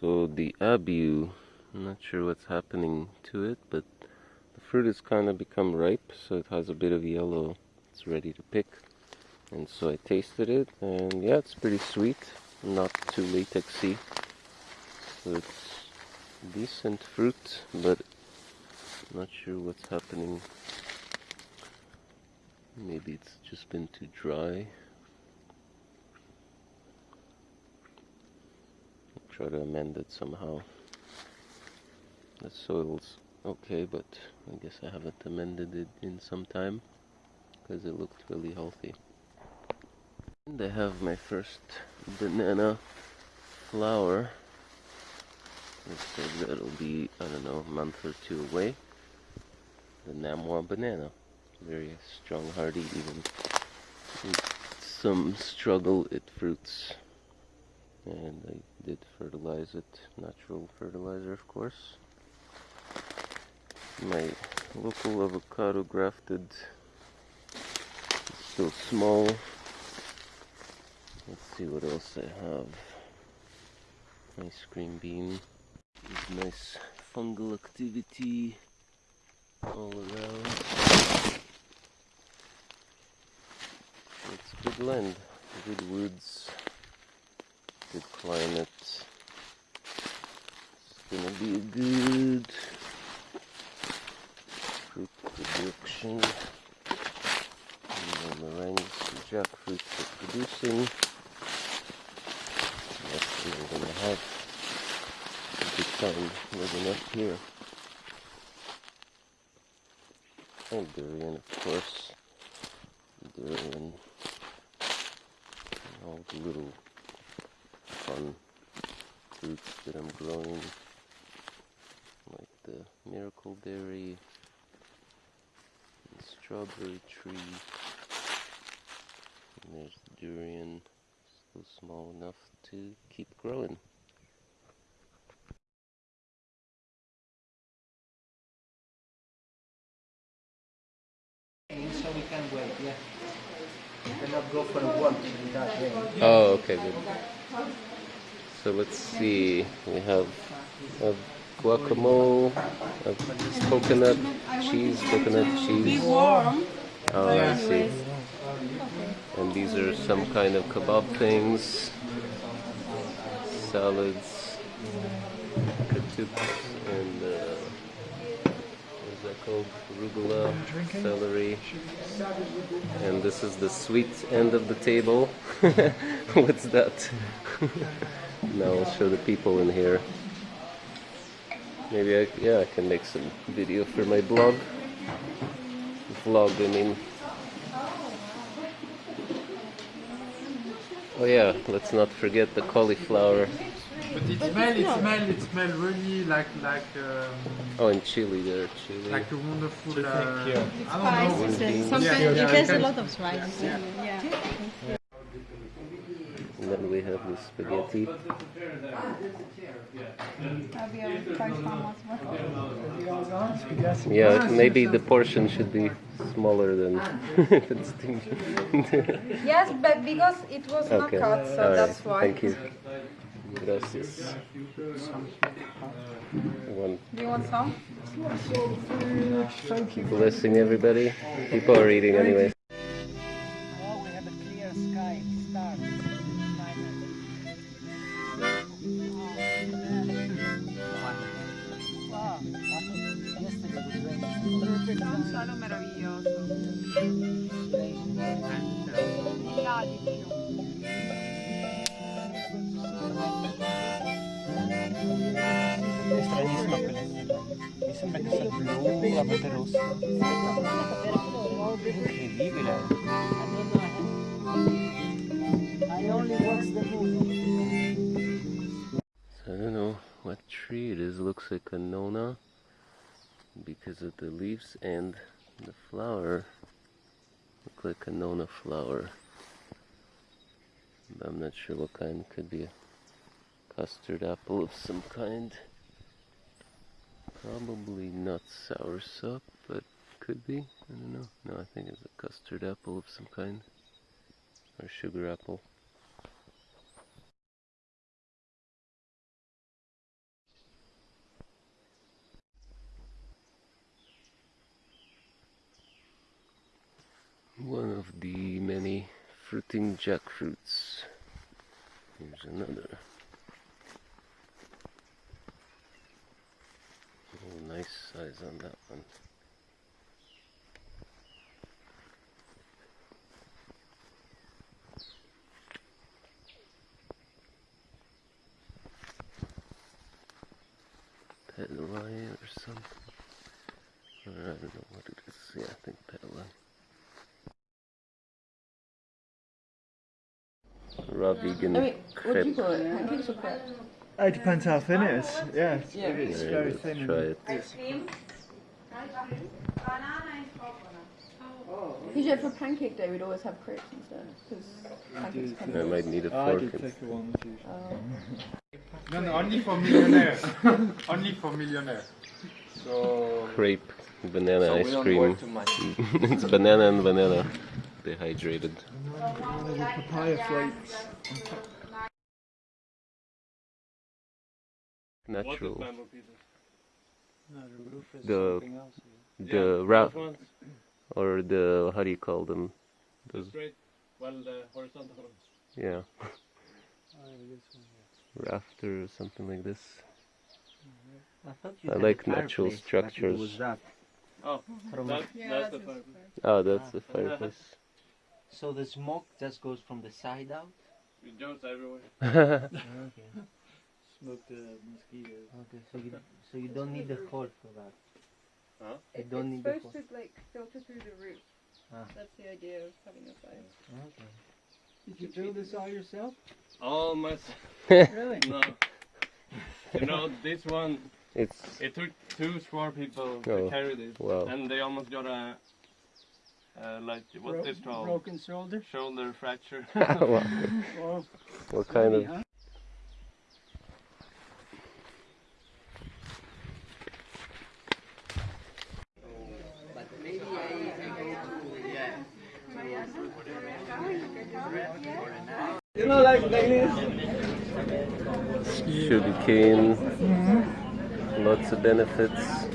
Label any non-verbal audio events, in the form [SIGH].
So the abiu, I'm not sure what's happening to it, but the fruit has kind of become ripe, so it has a bit of yellow. It's ready to pick. And so I tasted it, and yeah, it's pretty sweet, not too latexy. So it's decent fruit, but not sure what's happening. Maybe it's just been too dry. Try to amend it somehow. The soil's okay, but I guess I haven't amended it in some time because it looked really healthy. And I have my first banana flower. It said that'll be, I don't know, a month or two away. The Namwa banana. Very strong, hardy, even with some struggle it fruits and I did fertilize it, natural fertilizer of course. My local avocado grafted is still small. Let's see what else I have. Nice green bean. Nice fungal activity all around. It's good land, good woods good climate. It's gonna be a good fruit production. And the marangs and jackfruits are producing. What we're gonna have a good time living up here. And durian, of course. Durian. And all the little fun fruits that I'm growing like the miracle berry and strawberry tree and there's the durian still small enough to keep growing. So we can wait yeah. We cannot go for a walk without waiting. Oh okay good so let's see, we have a guacamole, a coconut cheese, coconut cheese. Oh, I see. And these are some kind of kebab things, salads, and uh, called? Arugula, celery. And this is the sweet end of the table. [LAUGHS] What's that? [LAUGHS] Now I'll show the people in here. Maybe I, yeah, I can make some video for my blog. Vlog, I mean. Oh yeah, let's not forget the cauliflower. But it smells, it smells, it smells really like, like, um, oh, in Chile there, Chile. like a wonderful, uh, yeah. I don't know. Spices. Sometimes Yeah, yeah, it has a lot of spices. Yeah. Yeah. And then we have the spaghetti. Yeah, maybe the portion should be smaller than if it's too- Yes, but because it was not cut, so alright, that's why. thank you. Gracias. One Do you want some? blessing everybody. People are eating anyway. Now we have a clear sky, stars, Wow. Yesterday was raining. Perfect Un solo meraviglioso. Di So I don't know what tree it is. looks like a nona because of the leaves and the flower. Look like a nona flower. But I'm not sure what kind. Could be a custard apple of some kind. Probably not sour soursop, but could be. I don't know. No, I think it's a custard apple of some kind. Or sugar apple. One of the many fruiting jackfruits. Here's another. Nice on that one. Petalai or something. Or I don't know what it is. Yeah, I think petalai. Raw vegan I mean, what do you crepe. call it? Pancakes or crepe? It depends how thin it is. Yeah, if Yeah. it's Yeah, very thin. try and it. it's- Banana and coconut. Usually for pancake day, we'd always have crepes instead. Because pancakes come I might need a I fork. did and- take a one too. Oh. No, no, only for millionaires. [LAUGHS] only for millionaires. So crepe banana So ice cream. work too much. [LAUGHS] it's banana and vanilla dehydrated. Papaya flakes. Natural. No, the roof is The- something else. The wrap or the how do you call them? The, straight, well, the horizontal ones. yeah, [LAUGHS] Oh, this one, rafter or something like this. I I like natural fireplace, structures. was that. Oh, From- that, that's the fireplace. Oh, that's Ah. the fireplace. [LAUGHS] So the smoke just goes from the side out? It goes everywhere. [LAUGHS] Okay. Smoke the mosquitoes. Okay, so you so you don't need the hole for that. Huh? You don't need the hole. like filter through the roof. Ah. That's the idea of having a fire. Okay. Did you build this all yourself? All my, [LAUGHS] Really? [LAUGHS] no. You know, this one, it's it took two smart people Oh, to carry this. wow. And they almost got a, uh, like, what's Bro- this called? Broken shoulder? Shoulder fracture. [LAUGHS] what, Oh, what kind of You know, like, like this. sugar cane? Lots of benefits.